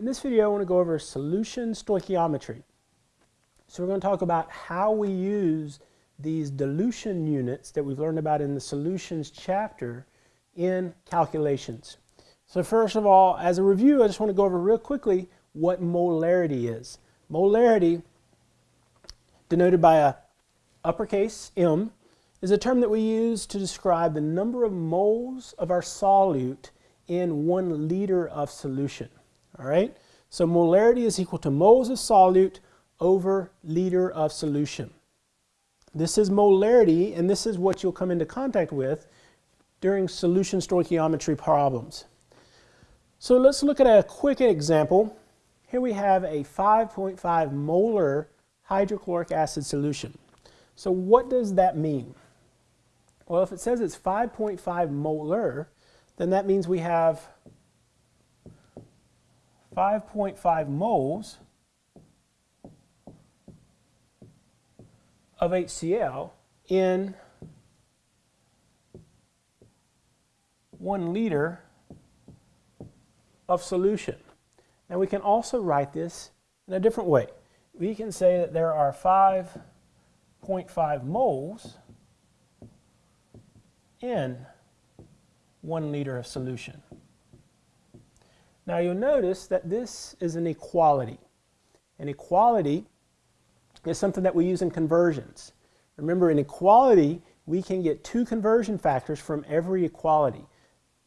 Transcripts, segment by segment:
In this video, I want to go over solution stoichiometry. So we're going to talk about how we use these dilution units that we've learned about in the solutions chapter in calculations. So first of all, as a review, I just want to go over real quickly what molarity is. Molarity, denoted by a uppercase M, is a term that we use to describe the number of moles of our solute in one liter of solution. All right? So molarity is equal to moles of solute over liter of solution. This is molarity, and this is what you'll come into contact with during solution stoichiometry problems. So let's look at a quick example. Here we have a 5.5 molar hydrochloric acid solution. So what does that mean? Well, if it says it's 5.5 molar, then that means we have 5.5 moles of HCl in one liter of solution. Now we can also write this in a different way. We can say that there are 5.5 moles in one liter of solution. Now you'll notice that this is an equality. An equality is something that we use in conversions. Remember, in equality, we can get two conversion factors from every equality.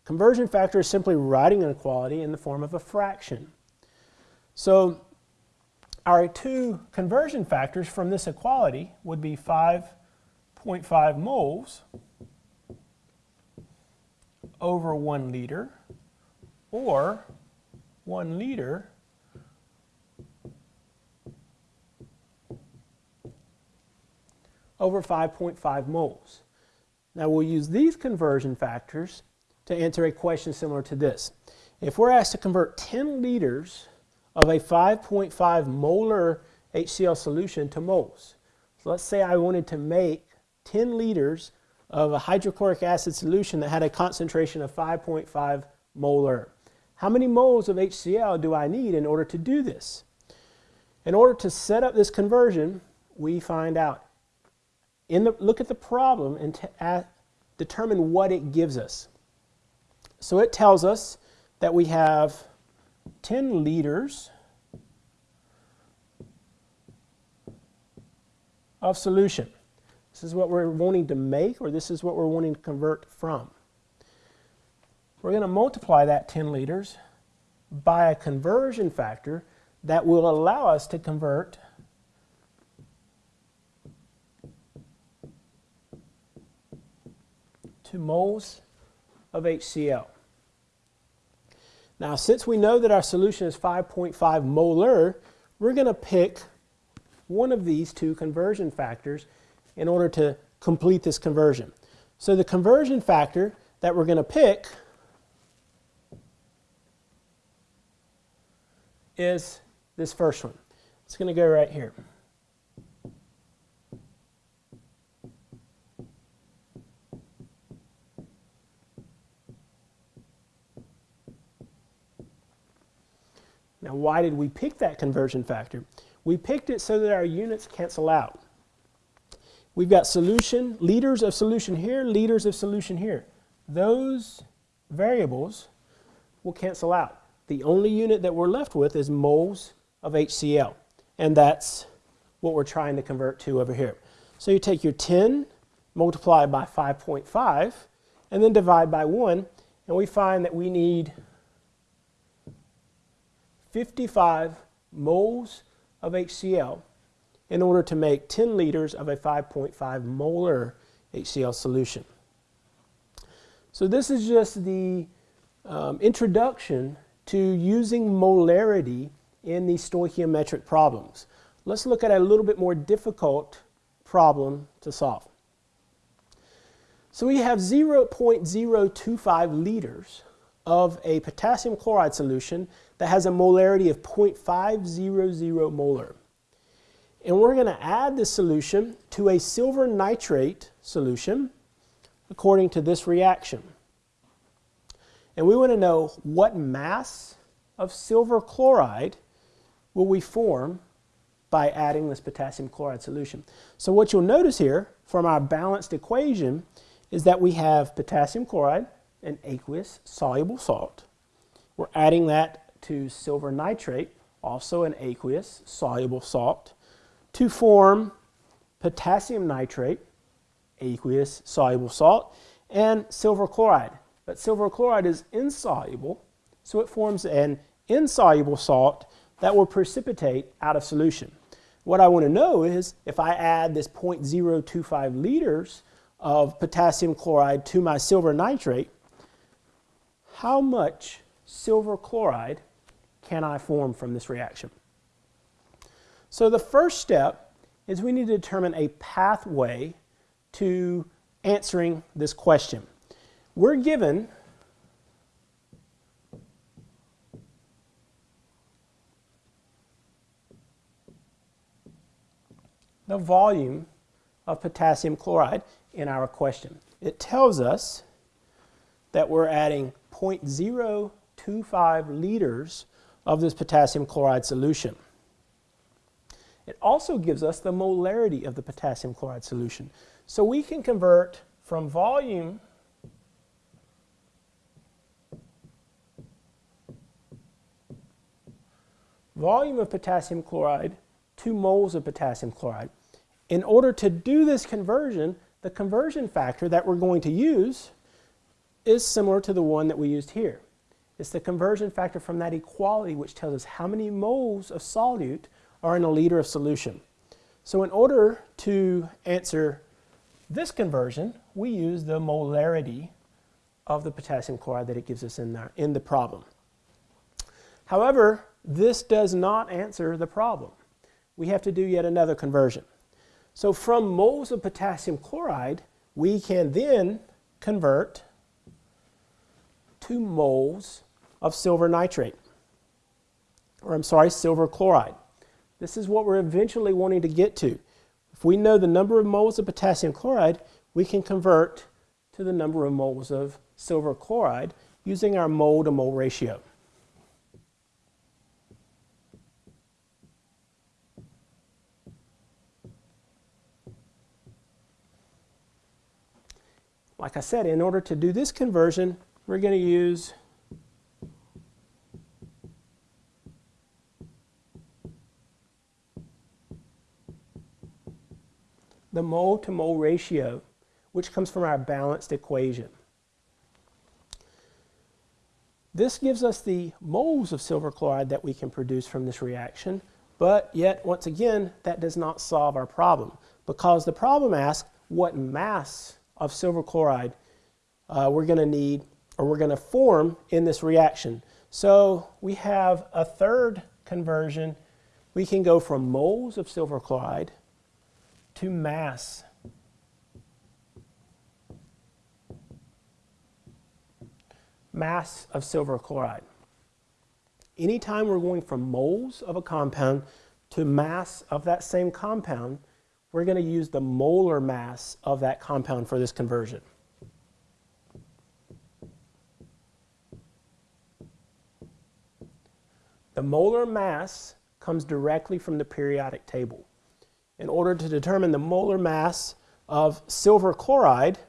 Conversion factor is simply writing an equality in the form of a fraction. So our two conversion factors from this equality would be 5.5 moles over 1 liter or 1 liter over 5.5 moles. Now we'll use these conversion factors to answer a question similar to this. If we're asked to convert 10 liters of a 5.5 molar HCl solution to moles, so let's say I wanted to make 10 liters of a hydrochloric acid solution that had a concentration of 5.5 molar. How many moles of HCl do I need in order to do this? In order to set up this conversion, we find out. In the, look at the problem and determine what it gives us. So it tells us that we have 10 liters of solution. This is what we're wanting to make or this is what we're wanting to convert from. We're going to multiply that 10 liters by a conversion factor that will allow us to convert to moles of HCl. Now, since we know that our solution is 5.5 molar, we're going to pick one of these two conversion factors in order to complete this conversion. So the conversion factor that we're going to pick is this first one. It's going to go right here. Now why did we pick that conversion factor? We picked it so that our units cancel out. We've got solution, liters of solution here, liters of solution here. Those variables will cancel out. The only unit that we're left with is moles of HCl. And that's what we're trying to convert to over here. So you take your 10, multiply by 5.5, and then divide by 1, and we find that we need 55 moles of HCl in order to make 10 liters of a 5.5 molar HCl solution. So this is just the um, introduction to using molarity in these stoichiometric problems. Let's look at a little bit more difficult problem to solve. So we have 0.025 liters of a potassium chloride solution that has a molarity of 0.500 molar. And we're going to add this solution to a silver nitrate solution according to this reaction. And we want to know what mass of silver chloride will we form by adding this potassium chloride solution? So what you'll notice here from our balanced equation is that we have potassium chloride, an aqueous soluble salt. We're adding that to silver nitrate, also an aqueous soluble salt, to form potassium nitrate, aqueous soluble salt, and silver chloride. But silver chloride is insoluble, so it forms an insoluble salt that will precipitate out of solution. What I want to know is if I add this 0.025 liters of potassium chloride to my silver nitrate, how much silver chloride can I form from this reaction? So the first step is we need to determine a pathway to answering this question. We're given the volume of potassium chloride in our question. It tells us that we're adding 0.025 liters of this potassium chloride solution. It also gives us the molarity of the potassium chloride solution. So we can convert from volume volume of potassium chloride to moles of potassium chloride. In order to do this conversion, the conversion factor that we're going to use is similar to the one that we used here. It's the conversion factor from that equality which tells us how many moles of solute are in a liter of solution. So in order to answer this conversion, we use the molarity of the potassium chloride that it gives us in, there, in the problem. However, this does not answer the problem. We have to do yet another conversion. So from moles of potassium chloride, we can then convert to moles of silver nitrate, or I'm sorry, silver chloride. This is what we're eventually wanting to get to. If we know the number of moles of potassium chloride, we can convert to the number of moles of silver chloride using our mole to mole ratio. Like I said, in order to do this conversion, we're going to use the mole to mole ratio, which comes from our balanced equation. This gives us the moles of silver chloride that we can produce from this reaction, but yet, once again, that does not solve our problem because the problem asks what mass of silver chloride uh, we're going to need or we're going to form in this reaction. So we have a third conversion. We can go from moles of silver chloride to mass. Mass of silver chloride. Anytime we're going from moles of a compound to mass of that same compound, we're going to use the molar mass of that compound for this conversion. The molar mass comes directly from the periodic table in order to determine the molar mass of silver chloride,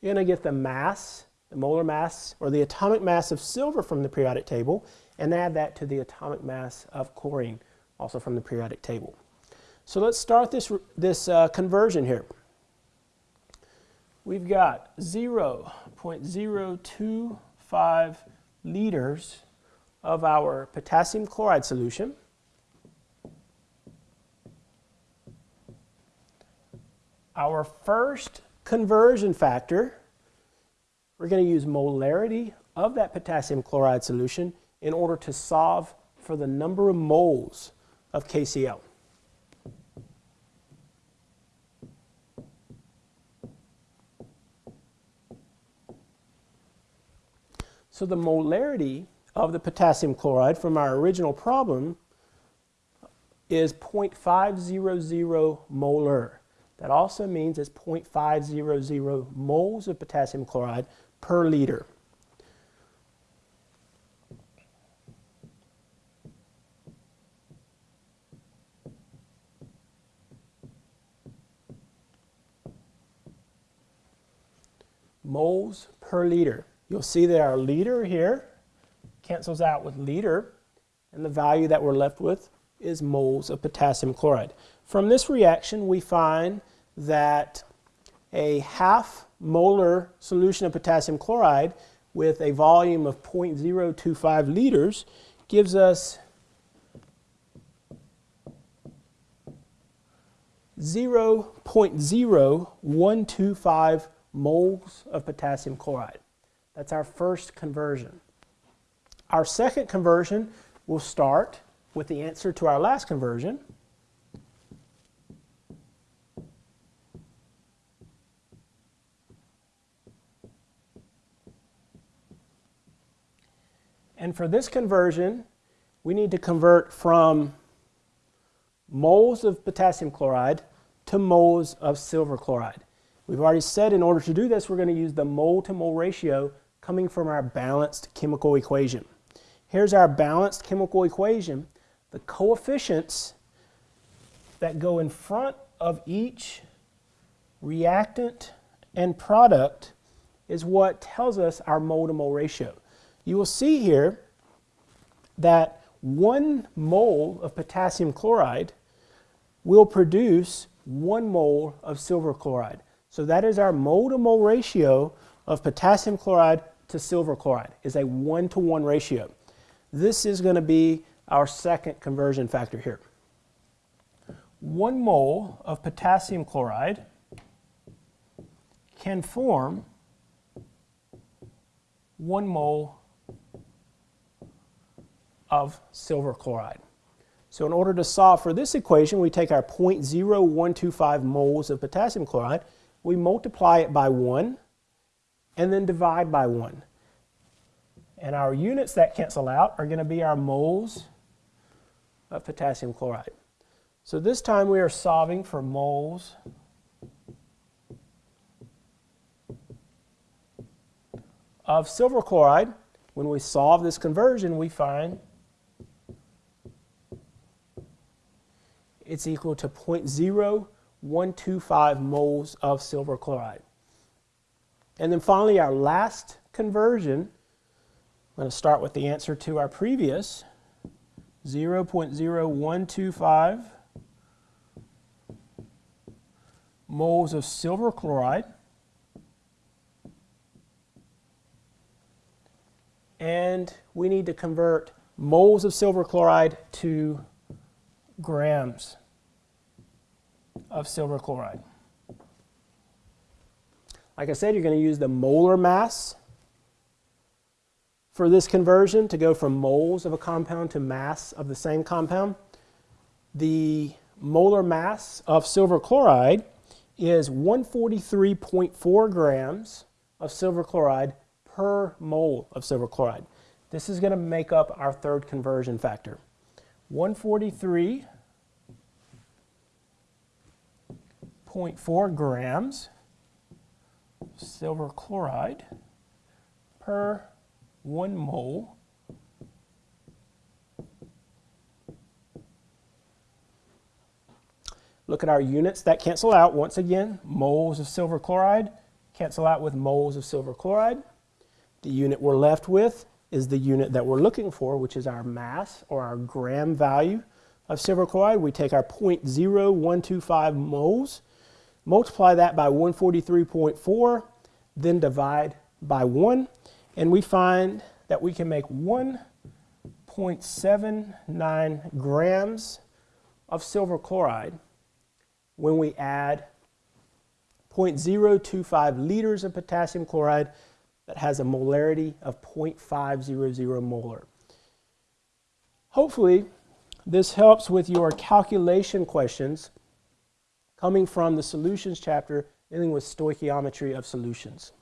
you're going to get the mass, the molar mass, or the atomic mass of silver from the periodic table, and add that to the atomic mass of chlorine, also from the periodic table. So let's start this, this uh, conversion here. We've got 0 0.025 liters of our potassium chloride solution. Our first conversion factor, we're going to use molarity of that potassium chloride solution in order to solve for the number of moles of KCl. So the molarity of the potassium chloride from our original problem is 0.500 molar. That also means it's 0.500 moles of potassium chloride per liter. moles per liter. You'll see that our liter here cancels out with liter, and the value that we're left with is moles of potassium chloride. From this reaction, we find that a half molar solution of potassium chloride with a volume of 0.025 liters gives us 0.0125 moles of potassium chloride. That's our first conversion. Our second conversion will start with the answer to our last conversion. And for this conversion, we need to convert from moles of potassium chloride to moles of silver chloride. We've already said in order to do this, we're going to use the mole to mole ratio coming from our balanced chemical equation. Here's our balanced chemical equation. The coefficients that go in front of each reactant and product is what tells us our mole to mole ratio. You will see here that one mole of potassium chloride will produce one mole of silver chloride. So that is our mole to mole ratio of potassium chloride to silver chloride is a one to one ratio. This is going to be our second conversion factor here. One mole of potassium chloride can form one mole of silver chloride. So in order to solve for this equation, we take our 0.0125 moles of potassium chloride, we multiply it by 1, and then divide by 1. And our units that cancel out are going to be our moles of potassium chloride. So this time we are solving for moles of silver chloride. When we solve this conversion, we find it's equal to 0.0125 moles of silver chloride. And then finally, our last conversion, I'm going to start with the answer to our previous 0.0125 moles of silver chloride. And we need to convert moles of silver chloride to grams of silver chloride. Like I said, you're going to use the molar mass for this conversion to go from moles of a compound to mass of the same compound. The molar mass of silver chloride is 143.4 grams of silver chloride per mole of silver chloride. This is going to make up our third conversion factor. 143.4 grams silver chloride per 1 mole Look at our units that cancel out. Once again, moles of silver chloride cancel out with moles of silver chloride. The unit we're left with is the unit that we're looking for, which is our mass or our gram value of silver chloride. We take our 0.0125 moles multiply that by 143.4, then divide by 1, and we find that we can make 1.79 grams of silver chloride when we add 0.025 liters of potassium chloride that has a molarity of 0.500 molar. Hopefully, this helps with your calculation questions coming from the solutions chapter dealing with stoichiometry of solutions.